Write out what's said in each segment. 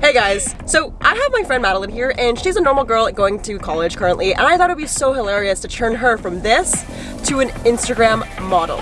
Hey guys, so I have my friend Madeline here and she's a normal girl going to college currently and I thought it would be so hilarious to turn her from this to an Instagram model.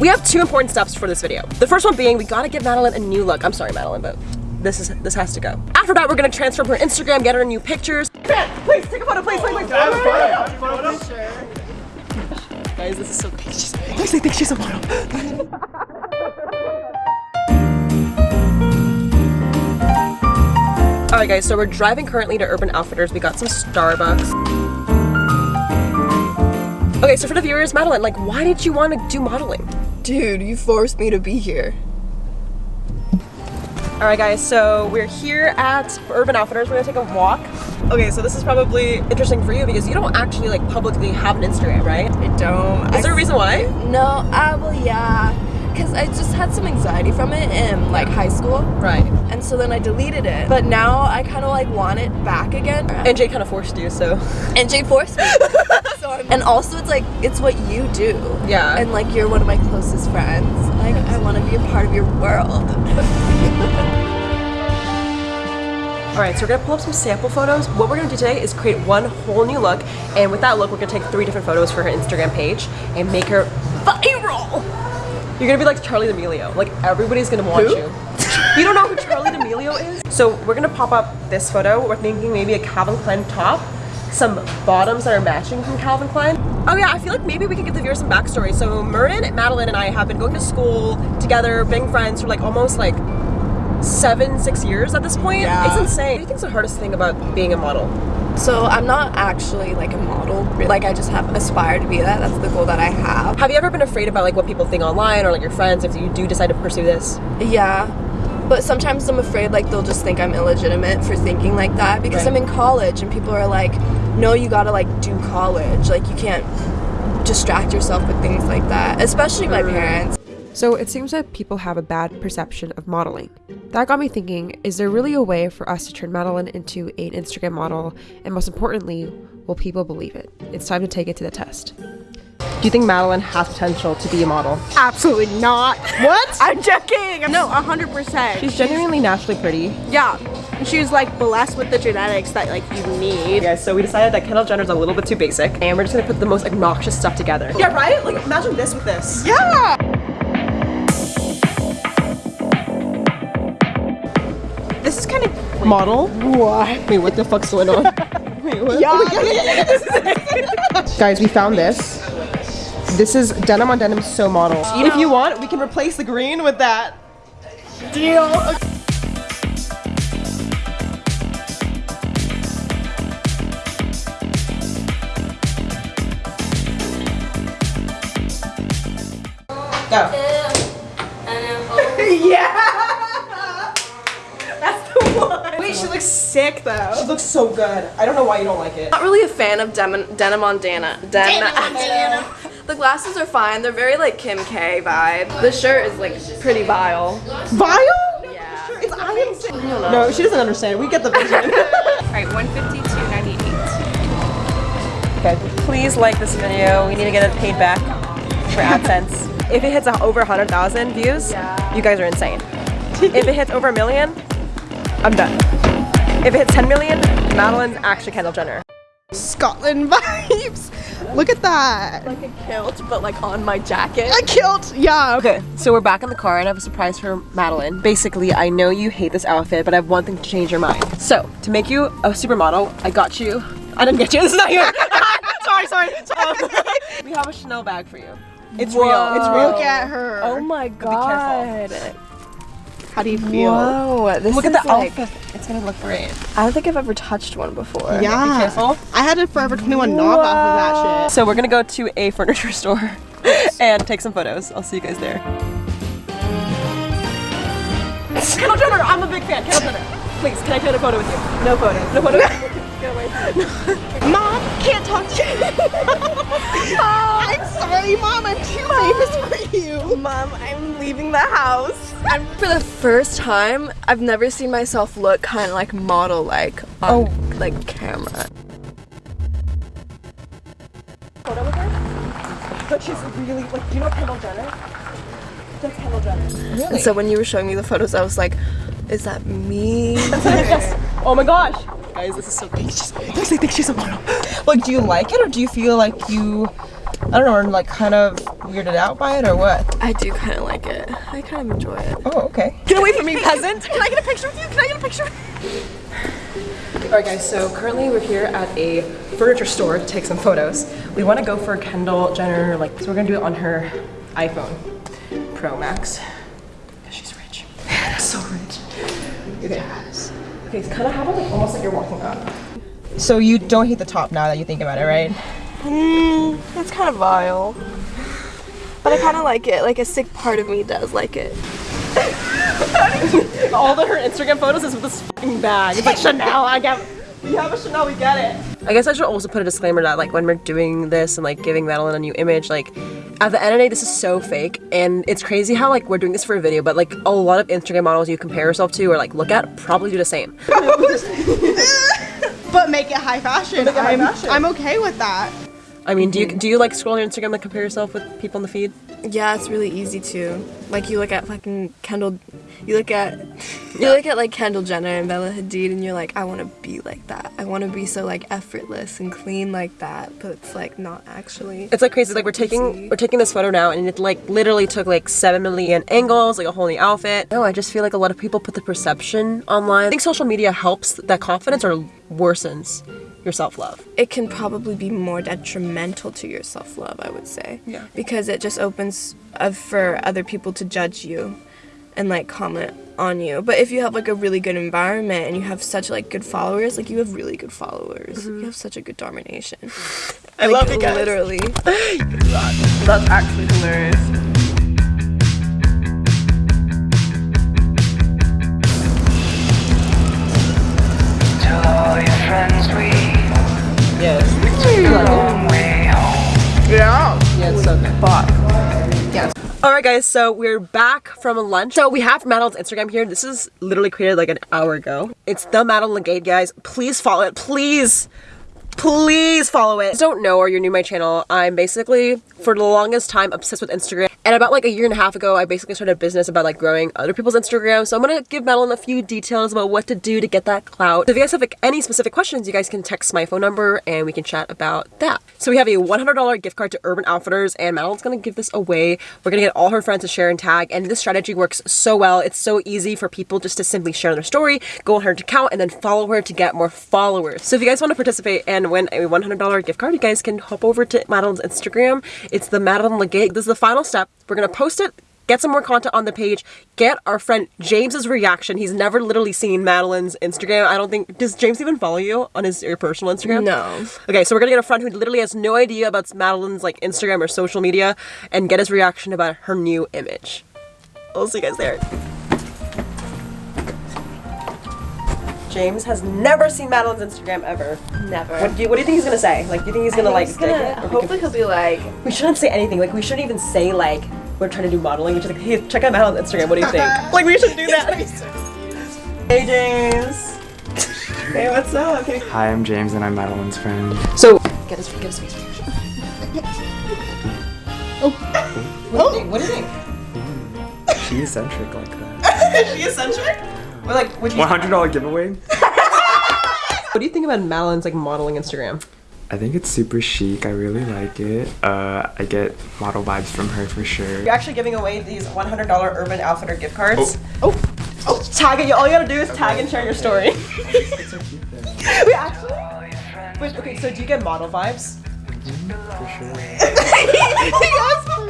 We have two important steps for this video. The first one being we gotta give Madeline a new look. I'm sorry Madeline, but this is this has to go. After that, we're gonna transform her Instagram, get her new pictures. Please take a photo, please, please, please. Guys, this is so crazy. Please, I think she's a model. Alright guys, so we're driving currently to Urban Outfitters. We got some Starbucks. Okay, so for the viewers, Madeline, like why did you want to do modeling? Dude, you forced me to be here. Alright guys, so we're here at Urban Outfitters. We're gonna take a walk. Okay, so this is probably interesting for you because you don't actually like publicly have an Instagram, right? I don't. Is there a reason why? No, uh, well, yeah. Because I just had some anxiety from it in like high school. Right. And so then I deleted it. But now I kind of like want it back again. And Jay kind of forced you, so. And Jay forced me. so and also it's like, it's what you do. Yeah. And like you're one of my closest friends. Like I want to be a part of your world. Alright, so we're gonna pull up some sample photos. What we're gonna do today is create one whole new look, and with that look, we're gonna take three different photos for her Instagram page and make her viral! You're gonna be like Charli D'Amelio. Like, everybody's gonna want Who? you. You don't know who Charli D'Amelio is? So we're gonna pop up this photo. We're thinking maybe a Calvin Klein top, some bottoms that are matching from Calvin Klein. Oh yeah, I feel like maybe we could give the viewers some backstory. So Merton, Madeline, and I have been going to school together, being friends for like almost like seven, six years at this point. Yeah. It's insane. What do you think's the hardest thing about being a model? So I'm not actually like a model. Like I just have aspired to be that. That's the goal that I have. Have you ever been afraid about like what people think online or like your friends if you do decide to pursue this? Yeah. But sometimes I'm afraid like they'll just think I'm illegitimate for thinking like that because Right. I'm in college and people are like, no, you gotta like do college. Like you can't distract yourself with things like that. Especially my parents. So it seems that people have a bad perception of modeling. That got me thinking is there really a way for us to turn Madeline into an Instagram model? And most importantly, will people believe it? It's time to take it to the test. Do you think Madeline has potential to be a model? Absolutely not. What? I'm joking. No, 100%. She's genuinely naturally pretty. yeah. And She's like blessed with the genetics that like you need. Guys, so we decided that Kendall Jenner's a little bit too basic, and we're just gonna put the most obnoxious stuff together. Yeah, right? Like, imagine this with this. Yeah. This is kind of Model? what? Wait, what the fuck's going on? Wait, what? Oh Guys, we found this. This is denim on denim so model. if you want, we can replace the green with that. Deal. Go. yeah. That's the one. Wait, she looks sick though. She looks so good. I don't know why you don't like it. Not really a fan of denim, denim on Dana. Den- the glasses are fine. They're very like Kim K vibe. The shirt is like pretty vile. Vile? Yeah. It's I am No, she doesn't understand. We get the vision. Alright, 152.98. Okay, please like this video. We need to get it paid back for AdSense. if it hits over 100,000 views, you guys are insane. if it hits over a million, I'm done. If it hits 10 million, Madeline's actually Kendall Jenner. Scotland vibes. Look at that. Like a kilt, but like on my jacket. A kilt. Yeah. Okay, so we're back in the car and I have a surprise for Madeline. Basically, I know you hate this outfit, but I have one thing to change your mind. So, to make you a supermodel, I got you. I didn't get you. This is not you. sorry, sorry. sorry. we have a Chanel bag for you. It's real. It's real. Look at her. Oh my god. How do you feel? Whoa. This Look at is the like, outfit. It's gonna look great. I don't think I've ever touched one before. Yeah. Be careful. I had a Forever 21 knockoff of that shit. So we're gonna go to a furniture store and take some photos. I'll see you guys there. Kendall Jenner, I'm a big fan. Kendall Jenner. Please, can I take a photo with you? No photos. No photos. Mom, can't talk to you. I'm sorry, Mom. I'm too famous for you. Mom, I'm leaving the house. I'm, for the first time, I've never seen myself look kind of like model-like on oh. like camera. Photo with her? But she's really like, do you know Kendall Jenner? And so when you were showing me the photos, I was like, is that me? Oh my gosh. Guys, this is so big. She's, I think she's a model. Like, do you like it or do you feel like you, I don't know, are like kind of weirded out by it or what? I do kind of like it. I kind of enjoy it. Oh, okay. Get away from me, peasant! Can I get a picture with you? Can I get a picture? Alright guys, so currently we're here at a furniture store to take some photos. We want to go for Kendall Jenner, like, so we're gonna do it on her iPhone Pro Max. Because she's rich. so rich. Okay. Okay, it's kind of how about like almost like you're walking up. So you don't hate the top now that you think about it, right? Mm, it's kind of vile. But I kind of like it. Like a sick part of me does like it. All of her Instagram photos is with this fucking bag. It's like Chanel. I get. We have a Chanel. We get it. I guess I should also put a disclaimer that like when we're doing this and like giving Madeline a new image, like at the end of the day, this is so fake, and it's crazy how like we're doing this for a video, but like a lot of Instagram models you compare yourself to or like look at probably do the same. But make it high fashion. Make it high I'm, fashion. I'm okay with that. I mean, do you mm-hmm. do you like scroll on your Instagram and compare yourself with people in the feed? Yeah, it's really easy to. Like you look at fucking Kendall, you look at, you look at like Kendall Jenner and Bella Hadid, and you're like, I want to be like that. I want to be so like effortless and clean like that. But it's like not actually. It's like crazy. Like we're taking easy. we're taking this photo now, and it like literally took like seven million angles, like a whole new outfit. No, I just feel like a lot of people put the perception online. I think social media helps that confidence or worsens your self love. it can probably be more detrimental to your self love, I would say. Yeah. Because it just opens uh, for other people to judge you and like comment on you. But if you have like a really good environment and you have such like good followers, like you have really good followers. You have such a good domination. I Like, love you guys. Literally. That's actually hilarious. Guys. So we're back from lunch. So we have Madeline's Instagram here. This is literally created like an hour ago. It's the Madeline Legate, guys. Please follow it. Please. Please follow it. Don't know or you're new to my channel, I'm basically for the longest time obsessed with Instagram. And about like a year and a half ago, I basically started a business about like growing other people's Instagram. So I'm gonna give Madeline a few details about what to do to get that clout. So if you guys have like any specific questions, you guys can text my phone number and we can chat about that. So we have a $100 gift card to Urban Outfitters and Madeline's gonna give this away. We're gonna get all her friends to share and tag and this strategy works so well. It's so easy for people just to simply share their story, go on her account and then follow her to get more followers. So if you guys want to participate and win a $100 gift card, you guys can hop over to Madeline's Instagram. It's the Madeline Legate. This is the final step. We're gonna post it get some more content on the page get our friend james's reaction he's never literally seen madeline's instagram i don't think does james even follow you on his your personal instagram No. okay so we're gonna get a friend who literally has no idea about madeline's like instagram or social media and get his reaction about her new image i'll see you guys there James has never seen Madeline's Instagram ever. Never. What do you, what do you think he's gonna say? Like, do you think he's gonna like He's gonna- it? Or we can- hopefully he'll be like, we shouldn't say anything. Like, we shouldn't even say like we're trying to do modeling. It's just like, hey, check out Madeline's Instagram. What do you think? like, we should do that. hey, James. hey, what's up? Okay. Hi, I'm James and I'm Madeline's friend. So, get his get his face reaction. oh. What do you oh. think? What do you think? She's eccentric like that. Is she eccentric? Or like, would you? $100 giveaway? What do you think about Madeline's like modeling Instagram? I think it's super chic. I really like it. Uh, I get model vibes from her for sure. You're actually giving away these $100 Urban Outfitter gift cards. Oh. Oh, tag it. All you gotta do is tag and share your story. Wait, actually? Wait, okay, so do you get model vibes? For sure. yes, for sure.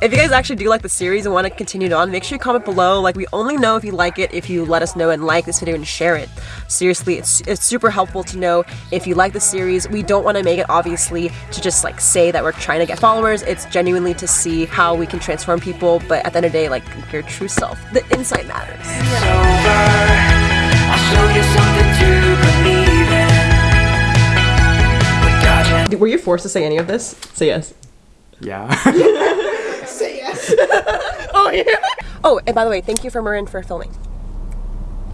If you guys actually do like the series and want to continue it on, make sure you comment below. Like, we only know if you like it if you let us know and like this video and share it. Seriously, it's, it's super helpful to know if you like the series. We don't want to make it, obviously, to just like say that we're trying to get followers. It's genuinely to see how we can transform people, but at the end of the day, like, your true self. The insight matters. It's over. I'll show you something to believe in. We're dodging. Do, were you forced to say any of this? Say yes. Oh yeah. Oh, and by the way, thank you for Marin for filming.